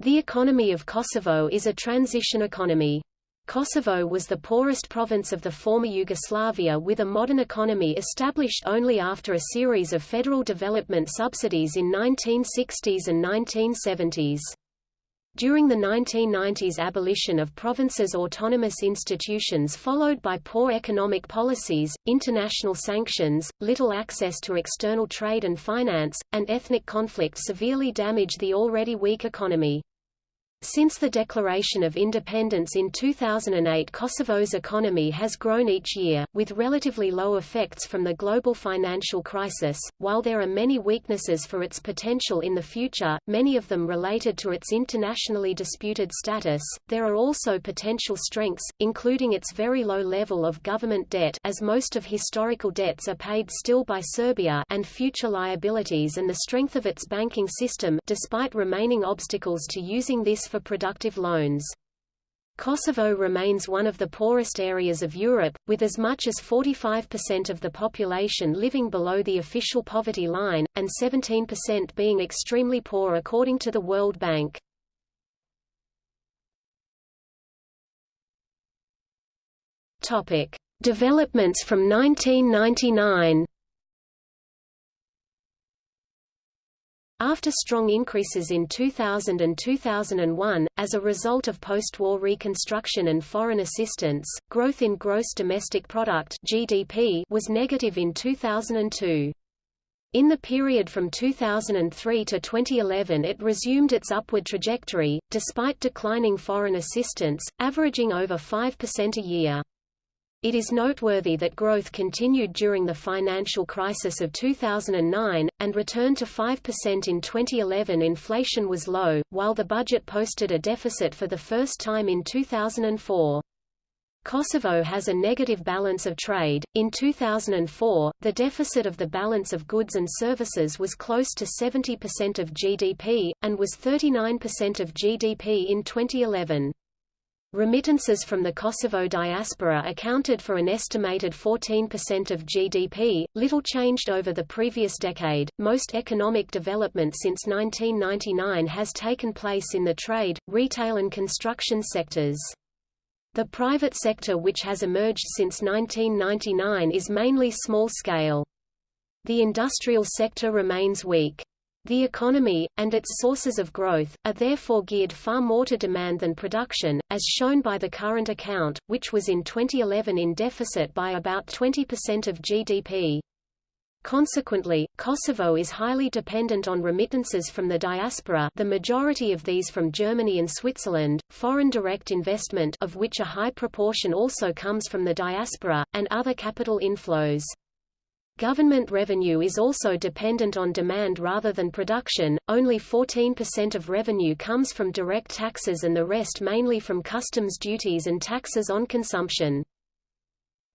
The economy of Kosovo is a transition economy. Kosovo was the poorest province of the former Yugoslavia with a modern economy established only after a series of federal development subsidies in 1960s and 1970s. During the 1990s abolition of provinces' autonomous institutions followed by poor economic policies, international sanctions, little access to external trade and finance, and ethnic conflict severely damaged the already weak economy. Since the declaration of independence in 2008 Kosovo's economy has grown each year, with relatively low effects from the global financial crisis. While there are many weaknesses for its potential in the future, many of them related to its internationally disputed status, there are also potential strengths, including its very low level of government debt as most of historical debts are paid still by Serbia and future liabilities and the strength of its banking system despite remaining obstacles to using this for productive loans. Kosovo remains one of the poorest areas of Europe, with as much as 45% of the population living below the official poverty line, and 17% being extremely poor according to the World Bank. Topic: Developments from 1999. After strong increases in 2000 and 2001, as a result of post-war reconstruction and foreign assistance, growth in gross domestic product (GDP) was negative in 2002. In the period from 2003 to 2011 it resumed its upward trajectory, despite declining foreign assistance, averaging over 5% a year. It is noteworthy that growth continued during the financial crisis of 2009, and returned to 5% in 2011 inflation was low, while the budget posted a deficit for the first time in 2004. Kosovo has a negative balance of trade. In 2004, the deficit of the balance of goods and services was close to 70% of GDP, and was 39% of GDP in 2011. Remittances from the Kosovo diaspora accounted for an estimated 14% of GDP, little changed over the previous decade. Most economic development since 1999 has taken place in the trade, retail and construction sectors. The private sector which has emerged since 1999 is mainly small scale. The industrial sector remains weak. The economy, and its sources of growth, are therefore geared far more to demand than production, as shown by the current account, which was in 2011 in deficit by about 20% of GDP. Consequently, Kosovo is highly dependent on remittances from the diaspora the majority of these from Germany and Switzerland, foreign direct investment of which a high proportion also comes from the diaspora, and other capital inflows. Government revenue is also dependent on demand rather than production, only 14% of revenue comes from direct taxes and the rest mainly from customs duties and taxes on consumption.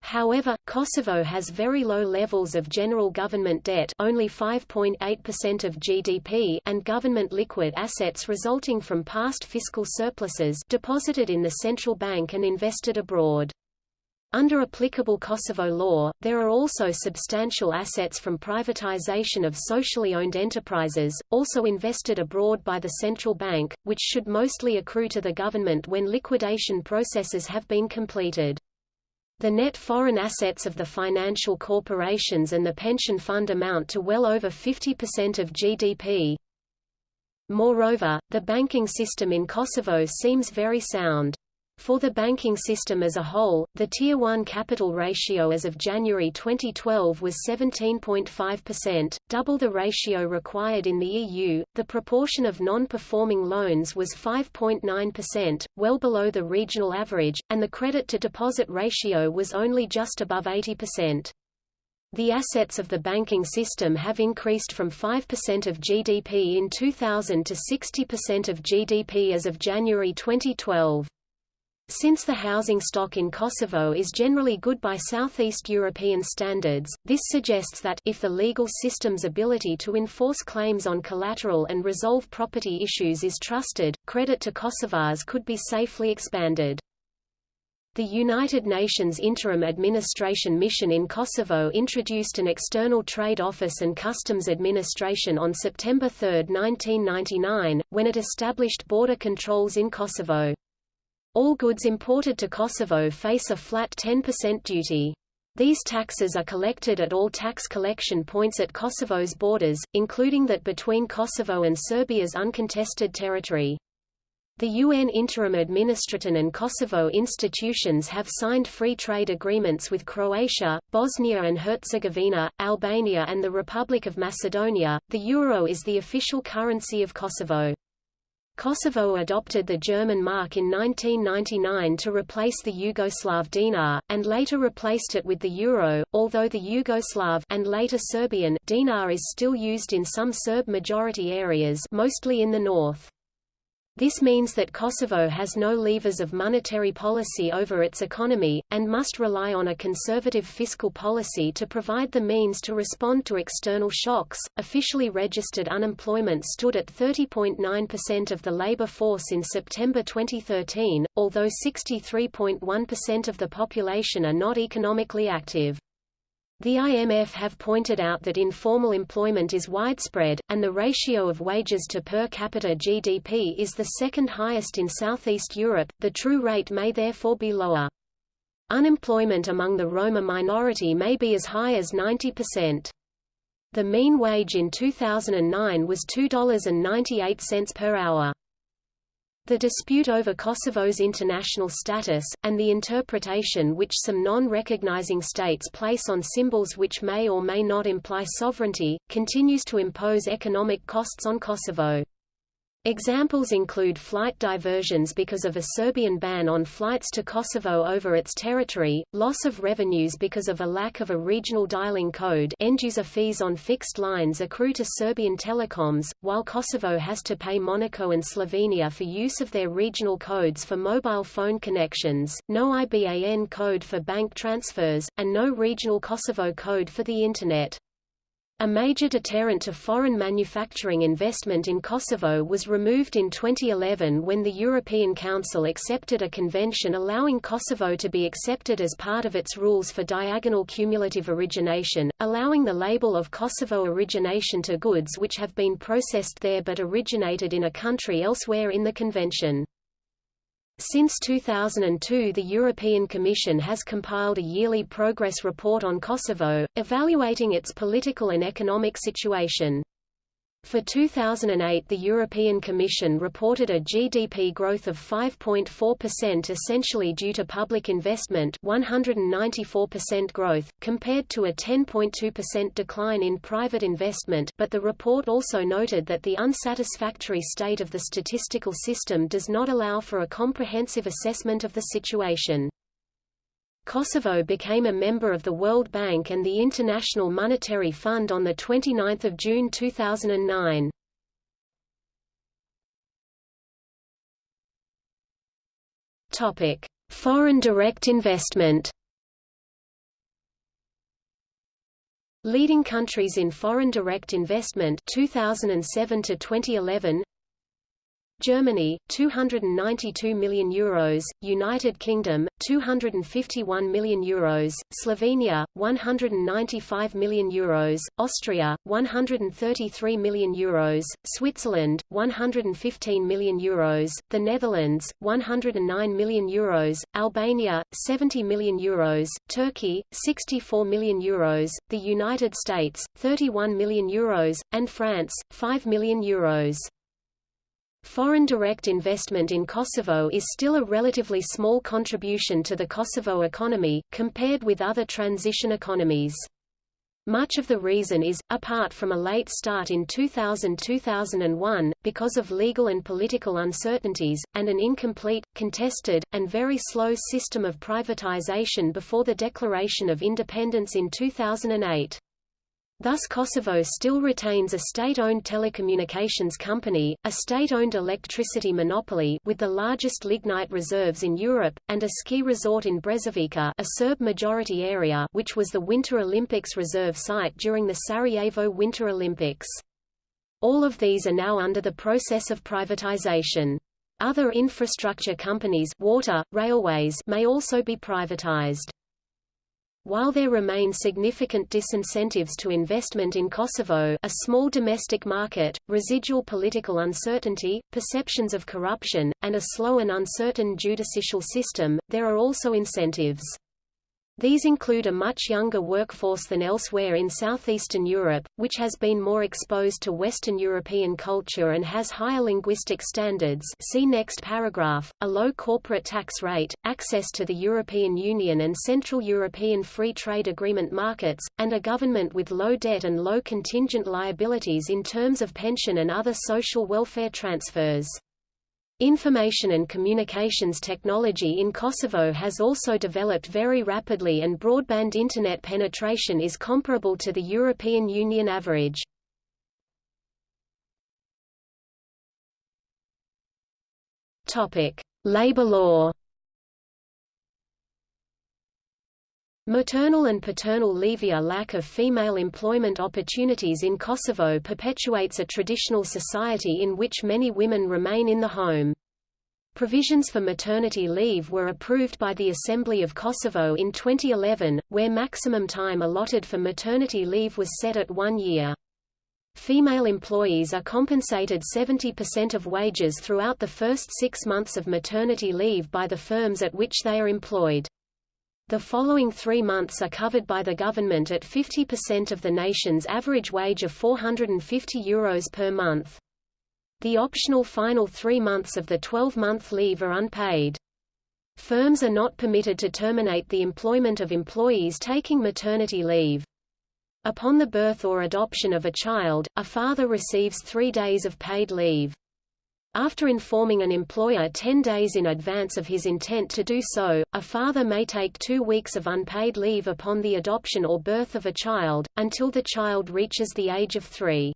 However, Kosovo has very low levels of general government debt only 5.8% of GDP and government liquid assets resulting from past fiscal surpluses deposited in the central bank and invested abroad. Under applicable Kosovo law, there are also substantial assets from privatization of socially owned enterprises, also invested abroad by the central bank, which should mostly accrue to the government when liquidation processes have been completed. The net foreign assets of the financial corporations and the pension fund amount to well over 50% of GDP. Moreover, the banking system in Kosovo seems very sound. For the banking system as a whole, the Tier 1 capital ratio as of January 2012 was 17.5%, double the ratio required in the EU. The proportion of non-performing loans was 5.9%, well below the regional average, and the credit-to-deposit ratio was only just above 80%. The assets of the banking system have increased from 5% of GDP in 2000 to 60% of GDP as of January 2012. Since the housing stock in Kosovo is generally good by Southeast European standards, this suggests that if the legal system's ability to enforce claims on collateral and resolve property issues is trusted, credit to Kosovars could be safely expanded. The United Nations Interim Administration Mission in Kosovo introduced an external trade office and customs administration on September 3, 1999, when it established border controls in Kosovo. All goods imported to Kosovo face a flat 10% duty. These taxes are collected at all tax collection points at Kosovo's borders, including that between Kosovo and Serbia's uncontested territory. The UN Interim Administration and Kosovo institutions have signed free trade agreements with Croatia, Bosnia and Herzegovina, Albania and the Republic of Macedonia. The euro is the official currency of Kosovo. Kosovo adopted the German mark in 1999 to replace the Yugoslav dinar, and later replaced it with the euro, although the Yugoslav and later Serbian dinar is still used in some Serb-majority areas mostly in the north. This means that Kosovo has no levers of monetary policy over its economy, and must rely on a conservative fiscal policy to provide the means to respond to external shocks. Officially registered unemployment stood at 30.9% of the labor force in September 2013, although 63.1% of the population are not economically active. The IMF have pointed out that informal employment is widespread, and the ratio of wages to per capita GDP is the second highest in Southeast Europe, the true rate may therefore be lower. Unemployment among the Roma minority may be as high as 90%. The mean wage in 2009 was $2.98 per hour. The dispute over Kosovo's international status, and the interpretation which some non-recognizing states place on symbols which may or may not imply sovereignty, continues to impose economic costs on Kosovo. Examples include flight diversions because of a Serbian ban on flights to Kosovo over its territory, loss of revenues because of a lack of a regional dialing code end-user fees on fixed lines accrue to Serbian telecoms, while Kosovo has to pay Monaco and Slovenia for use of their regional codes for mobile phone connections, no IBAN code for bank transfers, and no regional Kosovo code for the Internet. A major deterrent to foreign manufacturing investment in Kosovo was removed in 2011 when the European Council accepted a convention allowing Kosovo to be accepted as part of its rules for diagonal cumulative origination, allowing the label of Kosovo origination to goods which have been processed there but originated in a country elsewhere in the convention. Since 2002 the European Commission has compiled a yearly progress report on Kosovo, evaluating its political and economic situation. For 2008 the European Commission reported a GDP growth of 5.4% essentially due to public investment 194% growth, compared to a 10.2% decline in private investment but the report also noted that the unsatisfactory state of the statistical system does not allow for a comprehensive assessment of the situation. Kosovo became a member of the World Bank and the International Monetary Fund on 29 June 2009. Foreign direct investment Leading countries in foreign direct investment 2007 to 2011 Germany 292 million euros, United Kingdom 251 million euros, Slovenia 195 million euros, Austria 133 million euros, Switzerland 115 million euros, the Netherlands 109 million euros, Albania 70 million euros, Turkey 64 million euros, the United States 31 million euros, and France 5 million euros. Foreign direct investment in Kosovo is still a relatively small contribution to the Kosovo economy, compared with other transition economies. Much of the reason is, apart from a late start in 2000–2001, because of legal and political uncertainties, and an incomplete, contested, and very slow system of privatization before the declaration of independence in 2008. Thus Kosovo still retains a state-owned telecommunications company, a state-owned electricity monopoly with the largest lignite reserves in Europe, and a ski resort in Brezovica a Serb-majority area which was the Winter Olympics reserve site during the Sarajevo Winter Olympics. All of these are now under the process of privatization. Other infrastructure companies water, railways may also be privatized. While there remain significant disincentives to investment in Kosovo a small domestic market, residual political uncertainty, perceptions of corruption, and a slow and uncertain judicial system, there are also incentives. These include a much younger workforce than elsewhere in southeastern Europe, which has been more exposed to Western European culture and has higher linguistic standards see next paragraph, a low corporate tax rate, access to the European Union and Central European Free Trade Agreement markets, and a government with low debt and low contingent liabilities in terms of pension and other social welfare transfers. Information and communications technology in Kosovo has also developed very rapidly and broadband Internet penetration is comparable to the European Union average. Labor law Maternal and paternal leave a lack of female employment opportunities in Kosovo perpetuates a traditional society in which many women remain in the home. Provisions for maternity leave were approved by the Assembly of Kosovo in 2011, where maximum time allotted for maternity leave was set at one year. Female employees are compensated 70% of wages throughout the first six months of maternity leave by the firms at which they are employed. The following three months are covered by the government at 50% of the nation's average wage of €450 Euros per month. The optional final three months of the 12-month leave are unpaid. Firms are not permitted to terminate the employment of employees taking maternity leave. Upon the birth or adoption of a child, a father receives three days of paid leave. After informing an employer 10 days in advance of his intent to do so, a father may take two weeks of unpaid leave upon the adoption or birth of a child, until the child reaches the age of three.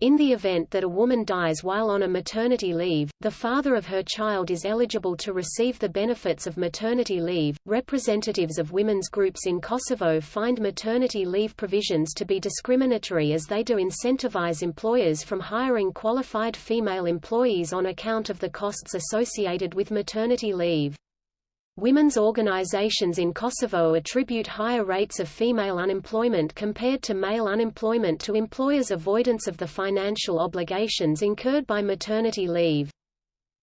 In the event that a woman dies while on a maternity leave, the father of her child is eligible to receive the benefits of maternity leave. Representatives of women's groups in Kosovo find maternity leave provisions to be discriminatory as they do incentivize employers from hiring qualified female employees on account of the costs associated with maternity leave. Women's organizations in Kosovo attribute higher rates of female unemployment compared to male unemployment to employers' avoidance of the financial obligations incurred by maternity leave.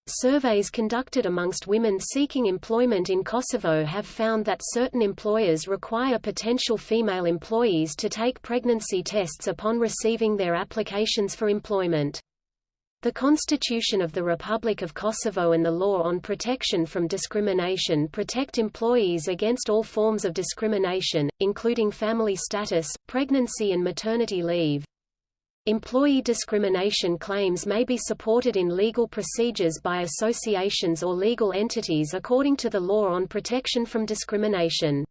Surveys conducted amongst women seeking employment in Kosovo have found that certain employers require potential female employees to take pregnancy tests upon receiving their applications for employment. The Constitution of the Republic of Kosovo and the law on protection from discrimination protect employees against all forms of discrimination, including family status, pregnancy and maternity leave. Employee discrimination claims may be supported in legal procedures by associations or legal entities according to the law on protection from discrimination.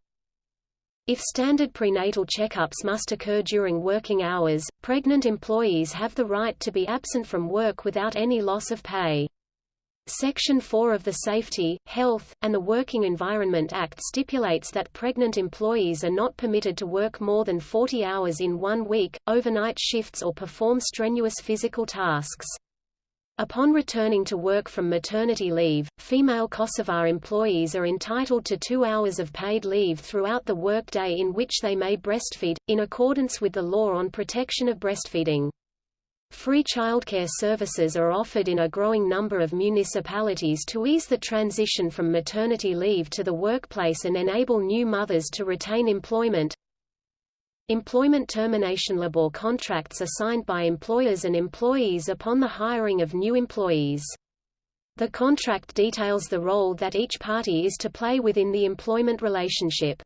If standard prenatal checkups must occur during working hours, pregnant employees have the right to be absent from work without any loss of pay. Section 4 of the Safety, Health, and the Working Environment Act stipulates that pregnant employees are not permitted to work more than 40 hours in one week, overnight shifts or perform strenuous physical tasks. Upon returning to work from maternity leave, female Kosovar employees are entitled to two hours of paid leave throughout the workday in which they may breastfeed, in accordance with the law on protection of breastfeeding. Free childcare services are offered in a growing number of municipalities to ease the transition from maternity leave to the workplace and enable new mothers to retain employment. Employment termination labor contracts are signed by employers and employees upon the hiring of new employees. The contract details the role that each party is to play within the employment relationship.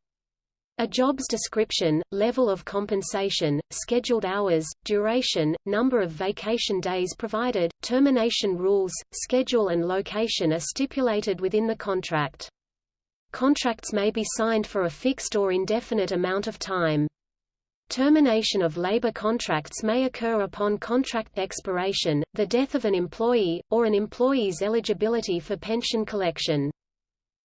A job's description, level of compensation, scheduled hours, duration, number of vacation days provided, termination rules, schedule and location are stipulated within the contract. Contracts may be signed for a fixed or indefinite amount of time. Termination of labor contracts may occur upon contract expiration, the death of an employee, or an employee's eligibility for pension collection.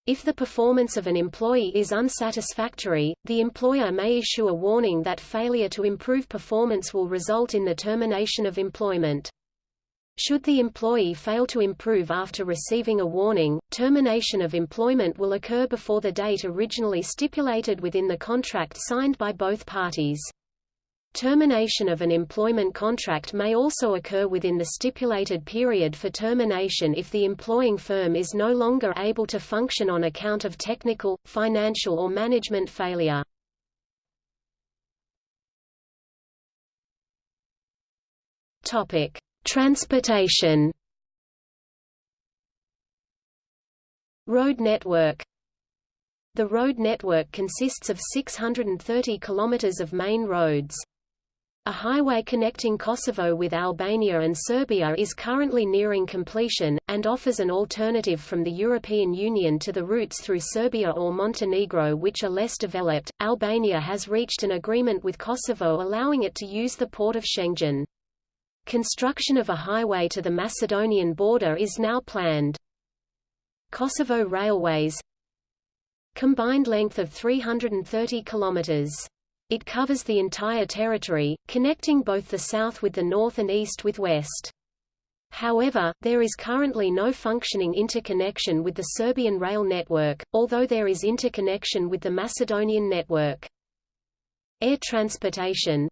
If the performance of an employee is unsatisfactory, the employer may issue a warning that failure to improve performance will result in the termination of employment. Should the employee fail to improve after receiving a warning, termination of employment will occur before the date originally stipulated within the contract signed by both parties. Termination of an employment contract may also occur within the stipulated period for termination if the employing firm is no longer able to function on account of technical, financial or management failure. Topic: Transportation Road network The road network consists of 630 kilometers of main roads. A highway connecting Kosovo with Albania and Serbia is currently nearing completion, and offers an alternative from the European Union to the routes through Serbia or Montenegro which are less developed. Albania has reached an agreement with Kosovo allowing it to use the port of Shëngjin. Construction of a highway to the Macedonian border is now planned. Kosovo Railways Combined length of 330 kilometers. It covers the entire territory, connecting both the south with the north and east with west. However, there is currently no functioning interconnection with the Serbian rail network, although there is interconnection with the Macedonian network. Air transportation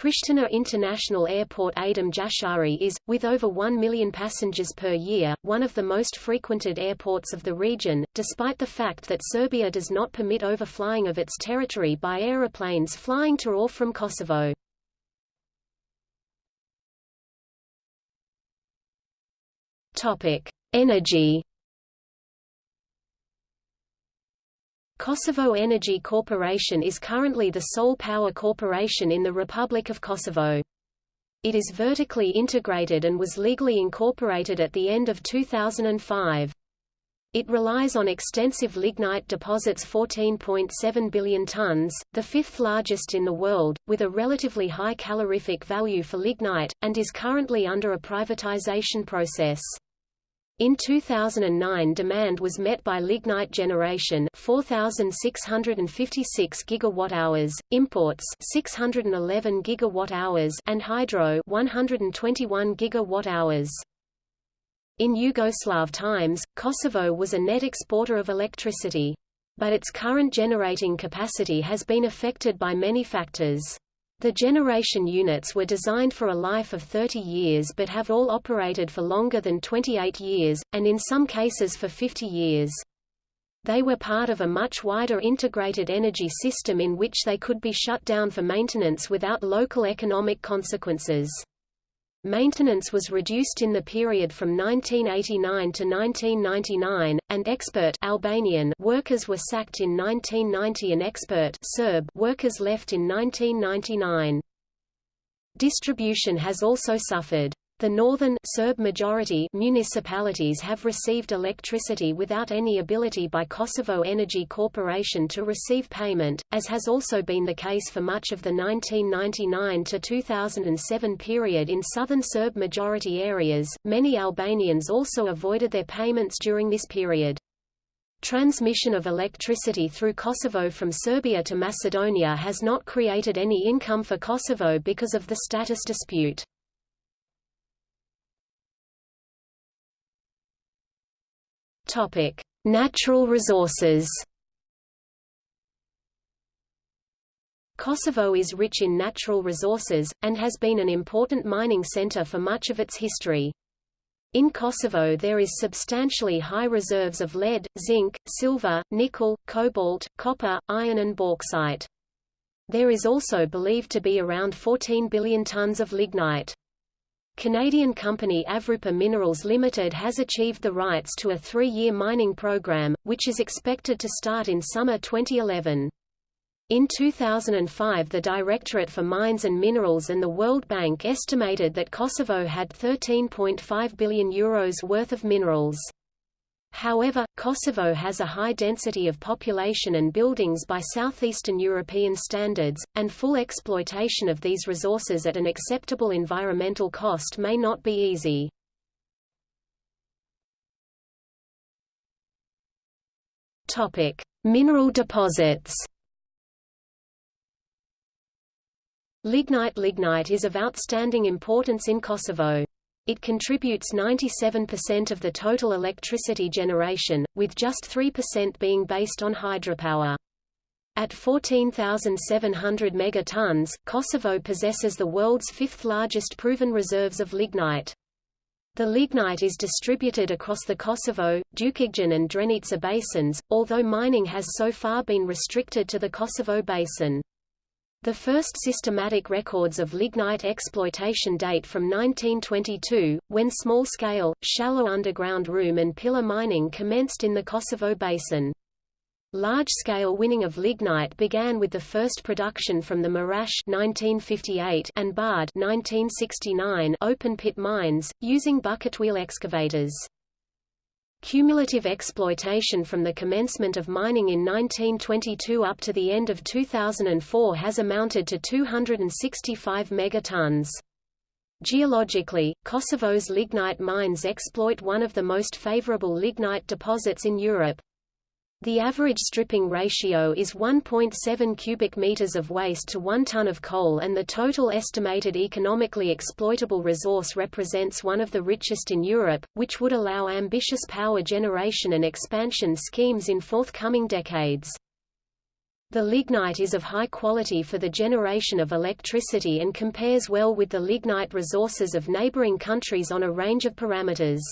Pristina International Airport Adem Jashari is, with over 1 million passengers per year, one of the most frequented airports of the region, despite the fact that Serbia does not permit overflying of its territory by aeroplanes flying to or from Kosovo. Energy Kosovo Energy Corporation is currently the sole power corporation in the Republic of Kosovo. It is vertically integrated and was legally incorporated at the end of 2005. It relies on extensive lignite deposits 14.7 billion tons, the fifth largest in the world, with a relatively high calorific value for lignite, and is currently under a privatization process. In 2009 demand was met by lignite generation 4656 gigawatt-hours, imports 611 gigawatt-hours and hydro 121 gigawatt-hours. In Yugoslav times, Kosovo was a net exporter of electricity. But its current generating capacity has been affected by many factors. The generation units were designed for a life of 30 years but have all operated for longer than 28 years, and in some cases for 50 years. They were part of a much wider integrated energy system in which they could be shut down for maintenance without local economic consequences. Maintenance was reduced in the period from 1989 to 1999, and expert Albanian workers were sacked in 1990 and expert Serb workers left in 1999. Distribution has also suffered. The northern Serb majority municipalities have received electricity without any ability by Kosovo Energy Corporation to receive payment, as has also been the case for much of the 1999 to 2007 period in southern Serb majority areas. Many Albanians also avoided their payments during this period. Transmission of electricity through Kosovo from Serbia to Macedonia has not created any income for Kosovo because of the status dispute. Topic: Natural resources. Kosovo is rich in natural resources, and has been an important mining center for much of its history. In Kosovo there is substantially high reserves of lead, zinc, silver, nickel, cobalt, copper, iron and bauxite. There is also believed to be around 14 billion tons of lignite. Canadian company Avrupa Minerals Limited has achieved the rights to a three-year mining program, which is expected to start in summer 2011. In 2005 the Directorate for Mines and Minerals and the World Bank estimated that Kosovo had €13.5 billion Euros worth of minerals. However, Kosovo has a high density of population and buildings by southeastern European standards, and full exploitation of these resources at an acceptable environmental cost may not be easy. Topic: Mineral deposits. Lignite Lignite is of outstanding importance in Kosovo. It contributes 97% of the total electricity generation, with just 3% being based on hydropower. At 14,700 megatons, Kosovo possesses the world's fifth largest proven reserves of lignite. The lignite is distributed across the Kosovo, Dukagjin and Drenica basins, although mining has so far been restricted to the Kosovo basin. The first systematic records of lignite exploitation date from 1922, when small-scale, shallow underground room and pillar mining commenced in the Kosovo basin. Large-scale winning of lignite began with the first production from the Mirash 1958 and Bardh 1969 open-pit mines, using bucket wheel excavators. Cumulative exploitation from the commencement of mining in 1922 up to the end of 2004 has amounted to 265 megatons. Geologically, Kosovo's lignite mines exploit one of the most favorable lignite deposits in Europe, the average stripping ratio is 1.7 cubic meters of waste to 1 ton of coal and the total estimated economically exploitable resource represents one of the richest in Europe, which would allow ambitious power generation and expansion schemes in forthcoming decades. The lignite is of high quality for the generation of electricity and compares well with the lignite resources of neighboring countries on a range of parameters.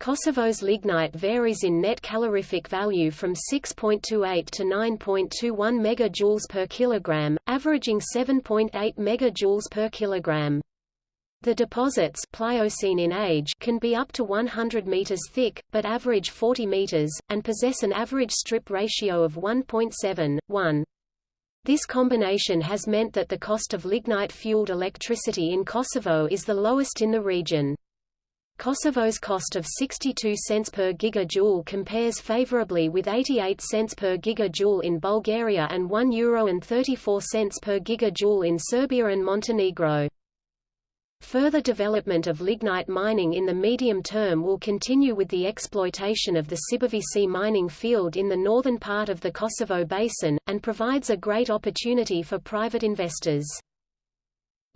Kosovo's lignite varies in net calorific value from 6.28 to 9.21 megajoules per kilogram, averaging 7.8 megajoules per kilogram. The deposits Pliocene in age can be up to 100 meters thick, but average 40 meters, and possess an average strip ratio of 1.7, This combination has meant that the cost of lignite-fueled electricity in Kosovo is the lowest in the region. Kosovo's cost of 62 cents per gigajoule compares favorably with 88 cents per gigajoule in Bulgaria and €1.34 per gigajoule in Serbia and Montenegro. Further development of lignite mining in the medium term will continue with the exploitation of the Sibavice mining field in the northern part of the Kosovo basin, and provides a great opportunity for private investors.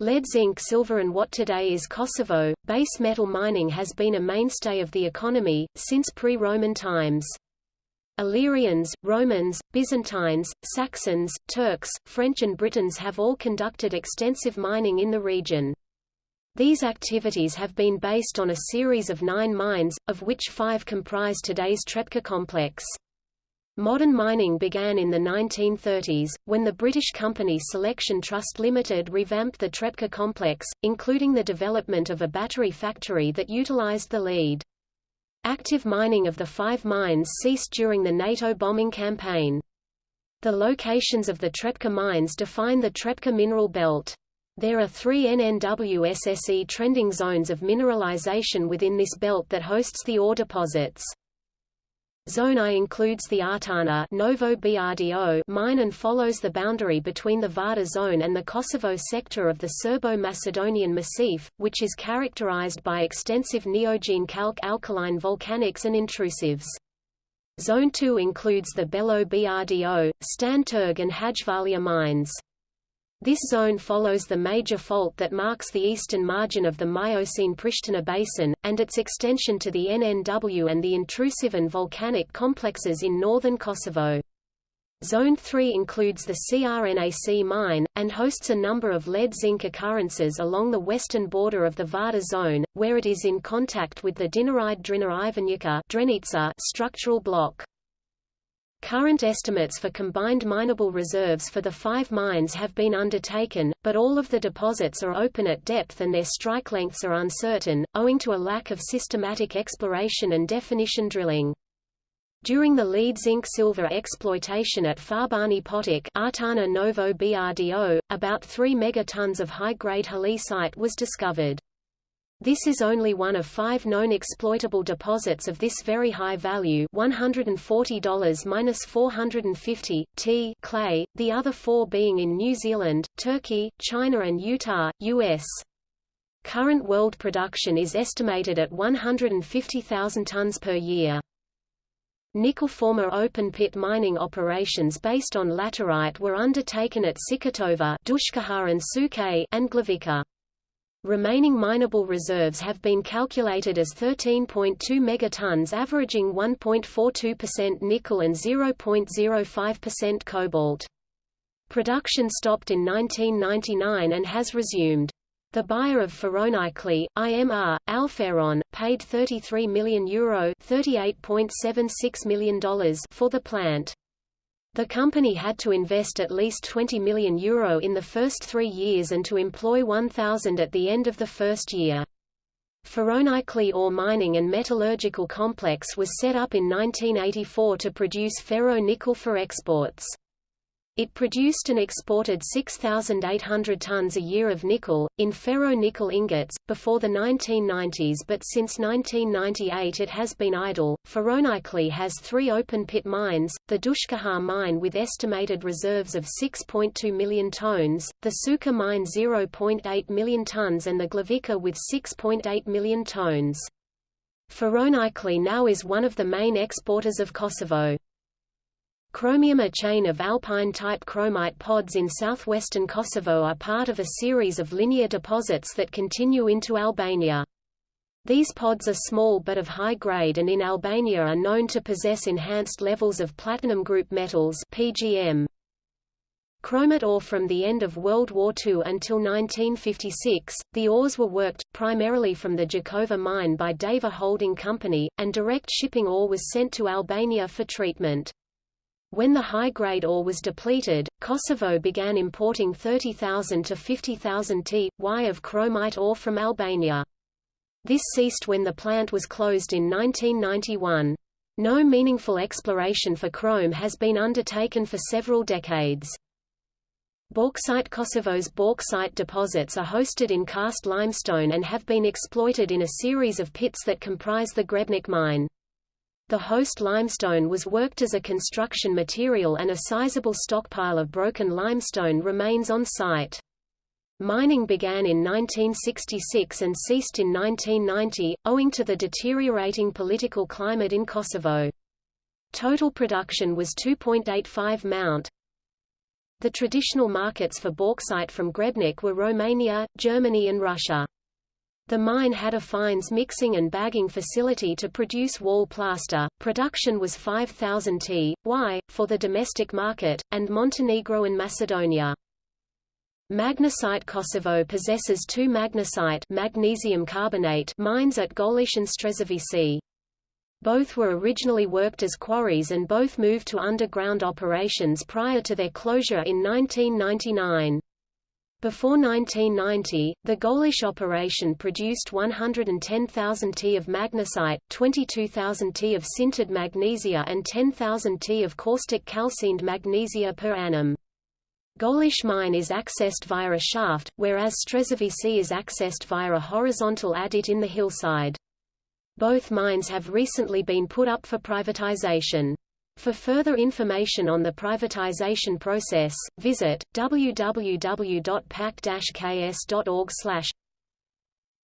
Lead zinc silver and what today is Kosovo, base metal mining has been a mainstay of the economy, since pre-Roman times. Illyrians, Romans, Byzantines, Saxons, Turks, French and Britons have all conducted extensive mining in the region. These activities have been based on a series of nine mines, of which five comprise today's Trepča complex. Modern mining began in the 1930s, when the British company Selection Trust Limited revamped the Trepča complex, including the development of a battery factory that utilized the lead. Active mining of the five mines ceased during the NATO bombing campaign. The locations of the Trepča mines define the Trepča mineral belt. There are three NNWSSE trending zones of mineralization within this belt that hosts the ore deposits. Zone I includes the Artana Novo BRDO mine and follows the boundary between the Vardar zone and the Kosovo sector of the Serbo-Macedonian Massif, which is characterized by extensive neogene calc alkaline volcanics and intrusives. Zone 2 includes the Belo BRDO, Stanturg and Hajvalia mines. This zone follows the major fault that marks the eastern margin of the Miocene-Pristina basin, and its extension to the NNW and the intrusive and volcanic complexes in northern Kosovo. Zone 3 includes the CRNAC mine, and hosts a number of lead-zinc occurrences along the western border of the Vardar zone, where it is in contact with the Dinaride Drina structural block. Current estimates for combined mineable reserves for the five mines have been undertaken, but all of the deposits are open at depth and their strike lengths are uncertain, owing to a lack of systematic exploration and definition drilling. During the lead zinc silver exploitation at Farbani Potok Artana Novo BRDO, about 3 megatons of high-grade halloysite was discovered. This is only one of five known exploitable deposits of this very high value $140-450, T clay, the other four being in New Zealand, Turkey, China and Utah, U.S. Current world production is estimated at 150,000 tons per year. Nickel former open-pit mining operations based on laterite were undertaken at Sikatova and and Glavica. Remaining mineable reserves have been calculated as 13.2 megatons averaging 1.42% nickel and 0.05% cobalt. Production stopped in 1999 and has resumed. The buyer of Ferronikeli, IMR, Alferon, paid €33 million, Euro $38.76 million for the plant. The company had to invest at least €20 million Euro in the first three years and to employ 1,000 at the end of the first year. Ferronikeli ore mining and metallurgical complex was set up in 1984 to produce ferro-nickel for exports. It produced and exported 6,800 tons a year of nickel, in ferro-nickel ingots, before the 1990s but since 1998 it has been idle. Ferronikeli has three open-pit mines, the Dushkahar mine with estimated reserves of 6.2 million tons, the Suka mine 0.8 million tons and the Glavica with 6.8 million tons. Ferronikeli now is one of the main exporters of Kosovo. Chromium A chain of alpine-type chromite pods in southwestern Kosovo are part of a series of linear deposits that continue into Albania. These pods are small but of high grade and in Albania are known to possess enhanced levels of platinum group metals PGM. Chromite ore from the end of World War II until 1956, the ores were worked, primarily from the Jakova mine by Deva Holding Company, and direct shipping ore was sent to Albania for treatment. When the high-grade ore was depleted, Kosovo began importing 30,000 to 50,000 t.y of chromite ore from Albania. This ceased when the plant was closed in 1991. No meaningful exploration for chrome has been undertaken for several decades. Bauxite Kosovo's bauxite deposits are hosted in karst limestone and have been exploited in a series of pits that comprise the Grebnik mine. The host limestone was worked as a construction material and a sizable stockpile of broken limestone remains on site. Mining began in 1966 and ceased in 1990, owing to the deteriorating political climate in Kosovo. Total production was 2.85 mount. The traditional markets for bauxite from Grebnik were Romania, Germany and Russia. The mine had a fines mixing and bagging facility to produce wall plaster. Production was 5,000 t.y. for the domestic market, and Montenegro and Macedonia. Magnesite Kosovo possesses two magnesite magnesium carbonate mines at Golish and Strezovici. Both were originally worked as quarries and both moved to underground operations prior to their closure in 1999. Before 1990, the Golish operation produced 110,000 T of magnesite, 22,000 T of sintered magnesia and 10,000 T of caustic calcined magnesia per annum. Golish mine is accessed via a shaft, whereas Strezovici is accessed via a horizontal adit in the hillside. Both mines have recently been put up for privatization. For further information on the privatization process, visit www.pac-ks.org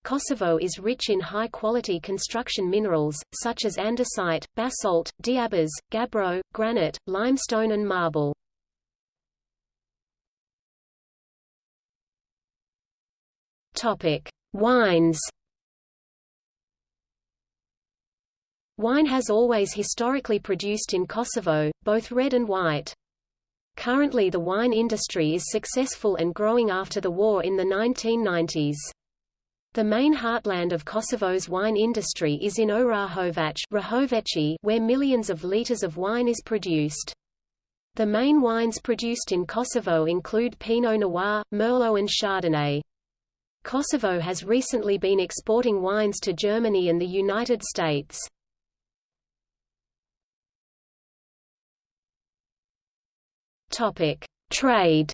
Kosovo is rich in high-quality construction minerals, such as andesite, basalt, diabase, gabbro, granite, limestone and marble. Wines Wine has always historically produced in Kosovo, both red and white. Currently the wine industry is successful and growing after the war in the 1990s. The main heartland of Kosovo's wine industry is in Orahovac where millions of litres of wine is produced. The main wines produced in Kosovo include Pinot Noir, Merlot and Chardonnay. Kosovo has recently been exporting wines to Germany and the United States. Topic: Trade.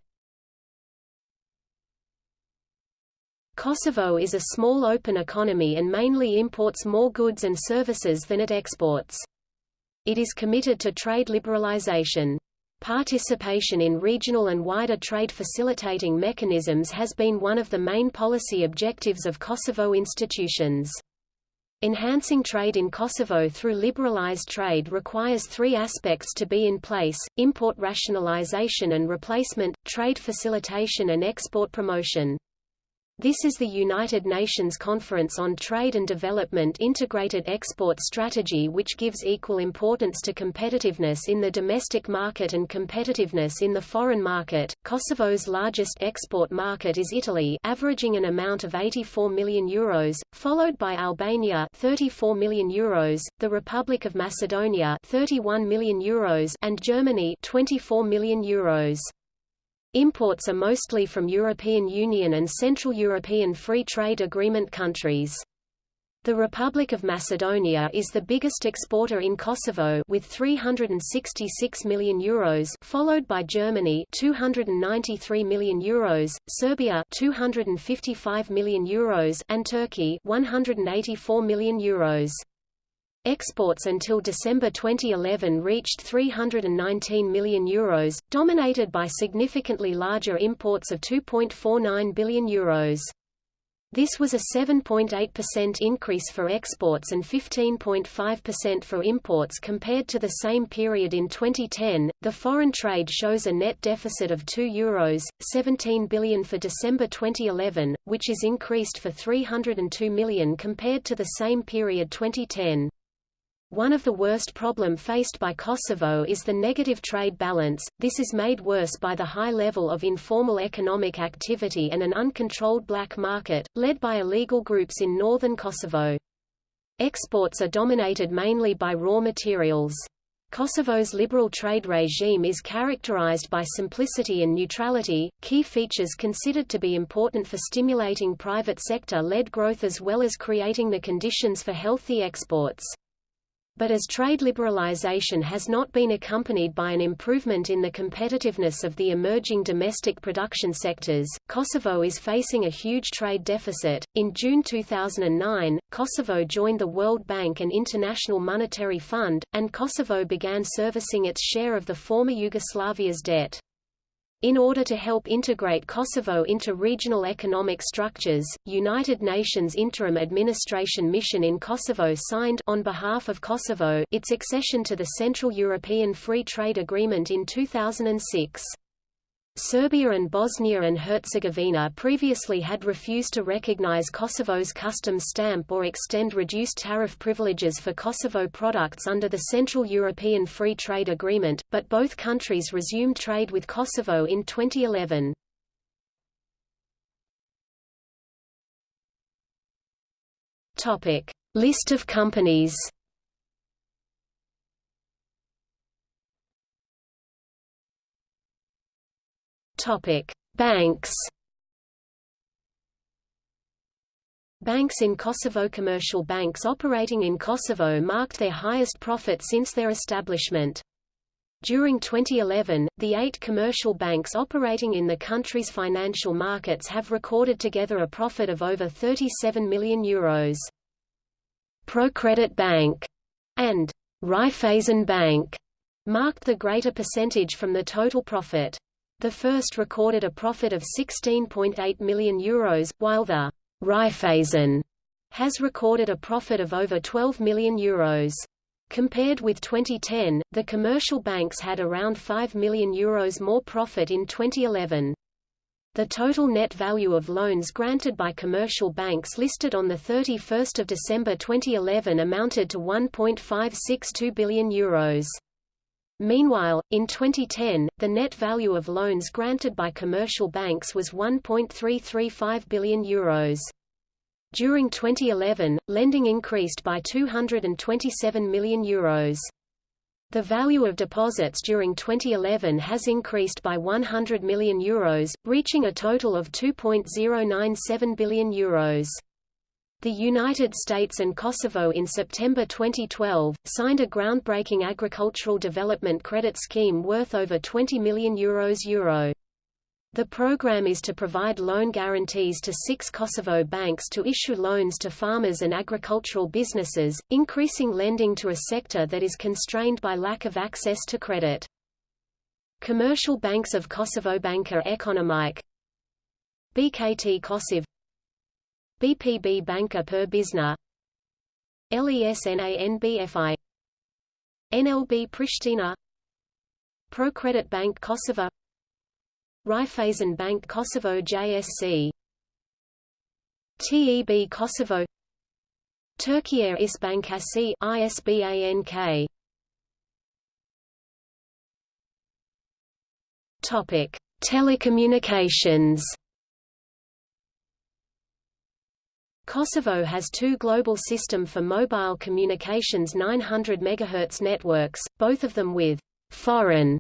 Kosovo is a small open economy and mainly imports more goods and services than it exports. It is committed to trade liberalization. Participation in regional and wider trade facilitating mechanisms has been one of the main policy objectives of Kosovo institutions. Enhancing trade in Kosovo through liberalized trade requires three aspects to be in place, import rationalization and replacement, trade facilitation and export promotion. This is the United Nations Conference on Trade and Development Integrated Export Strategy which gives equal importance to competitiveness in the domestic market and competitiveness in the foreign market. Kosovo's largest export market is Italy, averaging an amount of 84 million euros, followed by Albania 34 million euros, the Republic of Macedonia 31 million euros, and Germany 24 million euros. Imports are mostly from European Union and Central European Free Trade Agreement countries. The Republic of Macedonia is the biggest exporter in Kosovo with 366 million euros, followed by Germany 293 million euros, Serbia 255 million euros, and Turkey 184 million euros. Exports until December 2011 reached €319 million, Euros, dominated by significantly larger imports of €2.49 billion. Euros. This was a 7.8% increase for exports and 15.5% for imports compared to the same period in 2010. The foreign trade shows a net deficit of 2 euros 17 billion for December 2011, which is increased for 302 million compared to the same period 2010. One of the worst problem faced by Kosovo is the negative trade balance, this is made worse by the high level of informal economic activity and an uncontrolled black market, led by illegal groups in northern Kosovo. Exports are dominated mainly by raw materials. Kosovo's liberal trade regime is characterized by simplicity and neutrality, key features considered to be important for stimulating private sector-led growth as well as creating the conditions for healthy exports. But as trade liberalization has not been accompanied by an improvement in the competitiveness of the emerging domestic production sectors, Kosovo is facing a huge trade deficit. In June 2009, Kosovo joined the World Bank and International Monetary Fund, and Kosovo began servicing its share of the former Yugoslavia's debt. In order to help integrate Kosovo into regional economic structures, United Nations Interim Administration Mission in Kosovo signed on behalf of Kosovo its accession to the Central European Free Trade Agreement in 2006. Serbia and Bosnia and Herzegovina previously had refused to recognize Kosovo's customs stamp or extend reduced tariff privileges for Kosovo products under the Central European Free Trade Agreement, but both countries resumed trade with Kosovo in 2011. Topic: List of companies. Banks. Banks in Kosovo Commercial banks operating in Kosovo marked their highest profit since their establishment. During 2011, the eight commercial banks operating in the country's financial markets have recorded together a profit of over 37 million euros. ProCredit Bank and Raiffeisen Bank marked the greater percentage from the total profit. The first recorded a profit of 16.8 million euros, while the Raiffeisen has recorded a profit of over 12 million euros. Compared with 2010, the commercial banks had around 5 million euros more profit in 2011. The total net value of loans granted by commercial banks listed on 31 December 2011 amounted to 1.562 billion euros. Meanwhile, in 2010, the net value of loans granted by commercial banks was 1.335 billion euros. During 2011, lending increased by 227 million euros. The value of deposits during 2011 has increased by 100 million euros, reaching a total of 2.097 billion euros. The United States and Kosovo in September 2012, signed a groundbreaking agricultural development credit scheme worth over 20 million euros euro. The program is to provide loan guarantees to six Kosovo banks to issue loans to farmers and agricultural businesses, increasing lending to a sector that is constrained by lack of access to credit. Commercial banks of Kosovo Banka Ekonomike BKT Kosovo BPB Banka per Bizna LESNANBFI NLB Pristina. ProCredit Bank Kosovo. Raiffeisen Bank Kosovo JSC TEB Kosovo. Türkiye İş Bankası ISBANK Topic Telecommunications Kosovo has two global system for mobile communications 900 MHz networks, both of them with foreign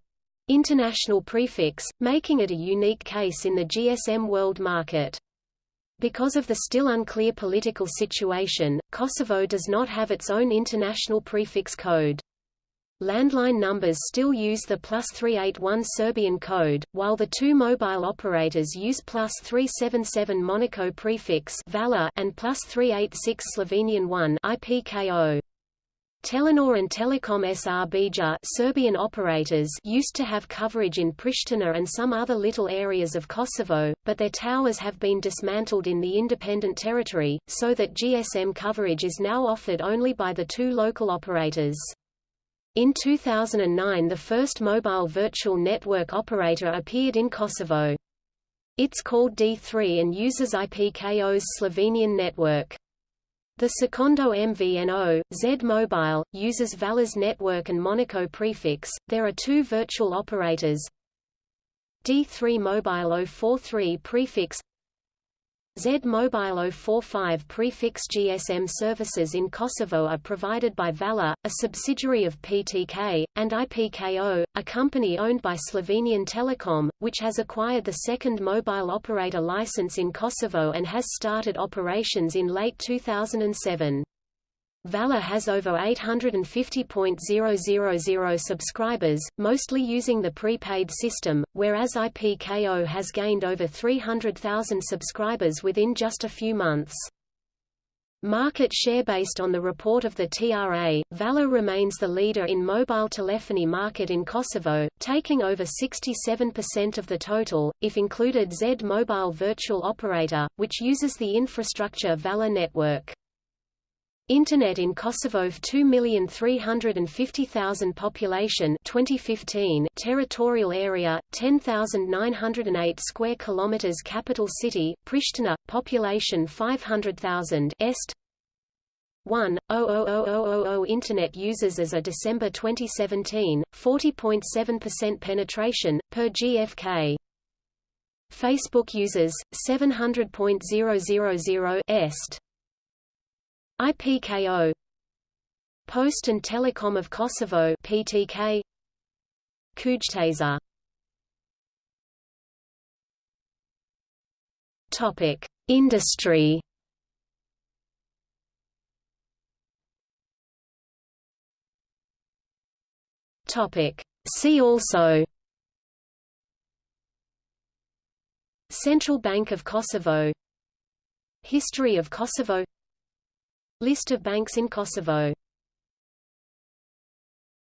international prefix, making it a unique case in the GSM world market. Because of the still unclear political situation, Kosovo does not have its own international prefix code. Landline numbers still use the plus 381 Serbian code, while the two mobile operators use plus 377 Monaco prefix and plus 386 Slovenian 1 IPKO. Telenor and Telekom Srbija Serbian operators used to have coverage in Pristina and some other little areas of Kosovo, but their towers have been dismantled in the independent territory, so that GSM coverage is now offered only by the two local operators. In 2009 the first mobile virtual network operator appeared in Kosovo. It's called D3 and uses IPKO's Slovenian network. The Secondo MVNO, Z Mobile, uses Vala's network and Monaco prefix. There are two virtual operators. D3 Mobile 043 prefix Z Mobile 045 prefix GSM services in Kosovo are provided by Vala, a subsidiary of PTK, and IPKO, a company owned by Slovenian Telecom, which has acquired the second mobile operator license in Kosovo and has started operations in late 2007. Vala has over 850.000 subscribers, mostly using the prepaid system, whereas IPKO has gained over 300,000 subscribers within just a few months. Market share Based on the report of the TRA, Vala remains the leader in mobile telephony market in Kosovo, taking over 67% of the total, if included Z Mobile Virtual Operator, which uses the infrastructure Vala network. Internet in Kosovo 2,350,000 population 2015 territorial area 10,908 square kilometers capital city Pristina population 500,000 est. 1 00000 internet users as of December 2017 40.7% penetration per GfK Facebook users 700.000 est IPKO Post and Telecom of Kosovo PTK Kujtesa Topic. Industry. Topic. See also. Central Bank of Kosovo. History of Kosovo List of banks in Kosovo